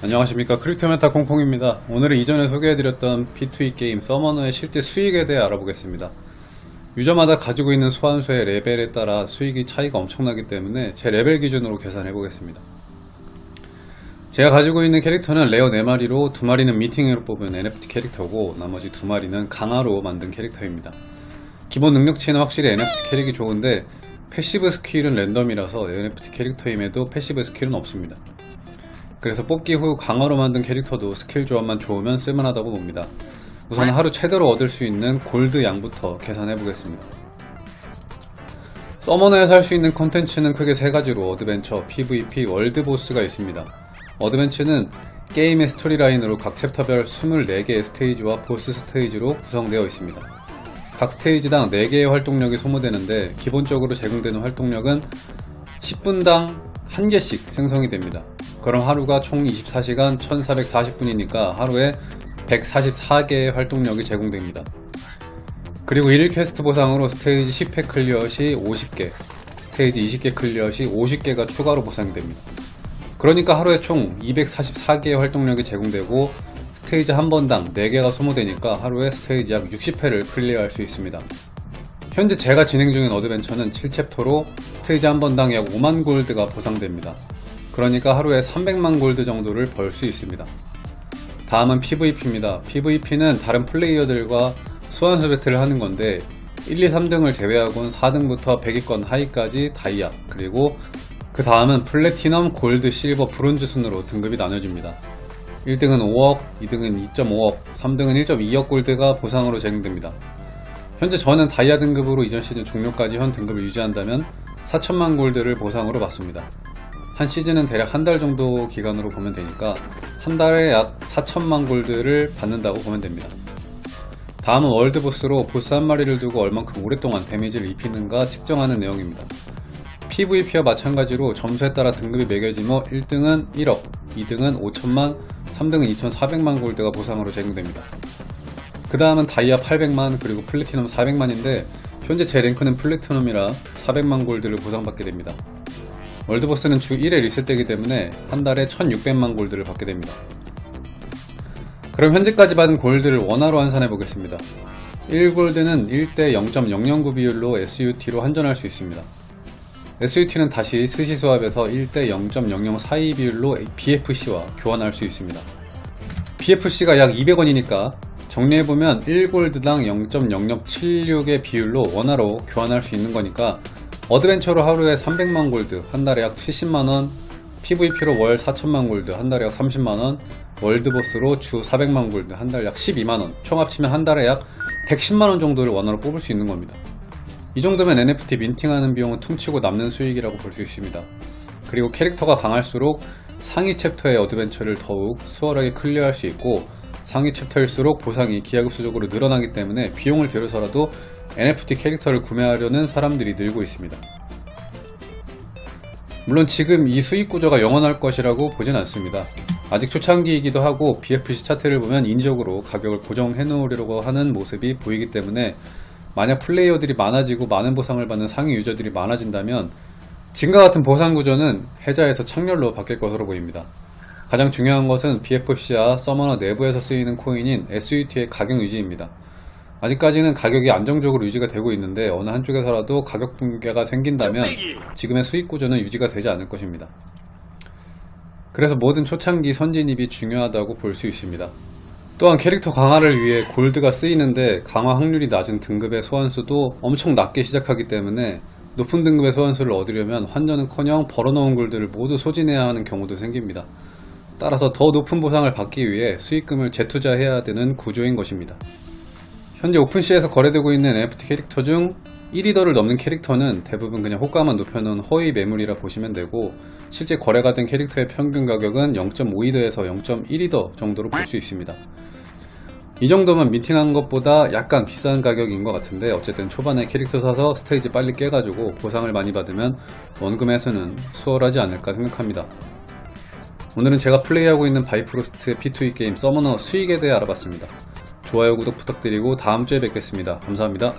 안녕하십니까. 크립토메타 콩콩입니다. 오늘은 이전에 소개해드렸던 P2E 게임 서머너의 실제 수익에 대해 알아보겠습니다. 유저마다 가지고 있는 소환수의 레벨에 따라 수익이 차이가 엄청나기 때문에 제 레벨 기준으로 계산해 보겠습니다. 제가 가지고 있는 캐릭터는 레어 4마리로 2마리는 minting으로 뽑은 NFT 캐릭터고 나머지 2마리는 강화로 만든 캐릭터입니다. 기본 능력치는 확실히 NFT 캐릭이 좋은데 passive skill은 랜덤이라서 NFT 캐릭터임에도 passive skill은 없습니다 그래서 뽑기 후 강화로 만든 캐릭터도 스킬 조합만 좋으면 쓸만하다고 봅니다. 우선 하루 최대로 얻을 수 있는 골드 양부터 계산해 보겠습니다. 서머너에서 할 수 있는 컨텐츠는 크게 세 가지로 어드벤처, PVP, 월드보스가 있습니다. 어드벤처는 게임의 스토리라인으로 각 챕터별 24개의 스테이지와 보스 스테이지로 구성되어 있습니다. 각 스테이지당 4개의 활동력이 소모되는데 기본적으로 제공되는 활동력은 10분당 1개씩 생성이 됩니다. 그럼 하루가 총 24시간 1440분이니까 하루에 144개의 활동력이 제공됩니다. 그리고 1일 퀘스트 보상으로 스테이지 10회 클리어 시 50개, 스테이지 20개 클리어 시 50개가 추가로 보상됩니다. 그러니까 하루에 총 244개의 활동력이 제공되고 스테이지 한 번당 4개가 소모되니까 하루에 스테이지 약 60회를 클리어할 수 있습니다. 현재 제가 진행 중인 어드벤처는 7챕터로 스테이지 한 번당 약 5만 골드가 보상됩니다. 그러니까 하루에 300만 골드 정도를 벌 수 있습니다. 다음은 PVP입니다. PVP는 다른 플레이어들과 소환수 배틀을 하는 건데 1, 2, 3등을 제외하고는 4등부터 100위권 하위까지 다이아 그리고 그 다음은 플래티넘, 골드, 실버, 브론즈 순으로 등급이 나눠집니다. 1등은 5억, 2등은 2.5억, 3등은 1.2억 골드가 보상으로 제공됩니다. 현재 저는 다이아 등급으로 이전 시즌 종료까지 현 등급을 유지한다면 4천만 골드를 보상으로 받습니다. 한 시즌은 대략 한 달 정도 기간으로 보면 되니까 한 달에 약 4천만 골드를 받는다고 보면 됩니다. 다음은 월드보스로 보스 한 마리를 두고 얼만큼 오랫동안 데미지를 입히는가 측정하는 내용입니다. PVP와 마찬가지로 점수에 따라 등급이 매겨지며 1등은 1억, 2등은 5천만, 3등은 2,400만 골드가 보상으로 제공됩니다. 그 다음은 다이아 800만 그리고 플래티넘 400만인데 현재 제 랭크는 플래티넘이라 400만 골드를 보상받게 됩니다. 월드보스는 주 1회 리셋되기 때문에 한 달에 1600만 골드를 받게 됩니다. 그럼 현재까지 받은 골드를 원화로 환산해 보겠습니다. 1골드는 1대 0.009 비율로 SUT로 환전할 수 있습니다. SUT는 다시 스시 수합에서 1대 0.0042 비율로 BFC와 교환할 수 있습니다. BFC가 약 200원이니까 정리해보면 1골드당 0.0076의 비율로 원화로 교환할 수 있는 거니까 어드벤처로 하루에 300만 골드, 한 달에 약 70만원, PVP로 월 4천만 골드, 한 달에 약 30만원, 월드보스로 주 400만 골드, 한 달 약 12만원, 총 합치면 한 달에 약 110만원 정도를 원화로 뽑을 수 있는 겁니다. 이 정도면 NFT minting하는 비용은 퉁치고 남는 수익이라고 볼 수 있습니다. 그리고 캐릭터가 강할수록 상위 챕터의 어드벤처를 더욱 수월하게 클리어할 수 있고 상위 챕터일수록 보상이 기하급수적으로 늘어나기 때문에 비용을 들여서라도 NFT 캐릭터를 구매하려는 사람들이 늘고 있습니다. 물론 지금 이 수익 구조가 영원할 것이라고 보진 않습니다. 아직 초창기이기도 하고 BFC 차트를 보면 인위적으로 가격을 고정해 놓으려고 하는 모습이 보이기 때문에 만약 플레이어들이 많아지고 많은 보상을 받는 상위 유저들이 많아진다면 지금과 같은 보상 구조는 해자에서 창렬로 바뀔 것으로 보입니다. 가장 중요한 것은 BFC와 서머너 내부에서 쓰이는 코인인 SUT의 가격 유지입니다. 아직까지는 가격이 안정적으로 유지가 되고 있는데 어느 한쪽에서라도 가격 붕괴가 생긴다면 지금의 수익 구조는 유지가 되지 않을 것입니다. 그래서 모든 초창기 선진입이 중요하다고 볼 수 있습니다. 또한 캐릭터 강화를 위해 골드가 쓰이는데 강화 확률이 낮은 등급의 소환수도 엄청 낮게 시작하기 때문에 높은 등급의 소환수를 얻으려면 환전은커녕 벌어놓은 골드를 모두 소진해야 하는 경우도 생깁니다. 따라서 더 높은 보상을 받기 위해 수익금을 재투자해야 되는 구조인 것입니다. 현재 오픈시에서 거래되고 있는 NFT 캐릭터 중 1위더를 넘는 캐릭터는 대부분 그냥 호가만 높여놓은 허위 매물이라 보시면 되고 실제 거래가 된 캐릭터의 평균 가격은 0.5위더에서 0.1위더 정도로 볼 수 있습니다. 이 정도면 미팅한 것보다 약간 비싼 가격인 것 같은데 어쨌든 초반에 캐릭터 사서 스테이지 빨리 깨가지고 보상을 많이 받으면 원금 회수는 수월하지 않을까 생각합니다. 오늘은 제가 플레이하고 있는 바이프로스트의 P2E 게임 서머너 수익에 대해 알아봤습니다. 좋아요 구독 부탁드리고 다음주에 뵙겠습니다. 감사합니다.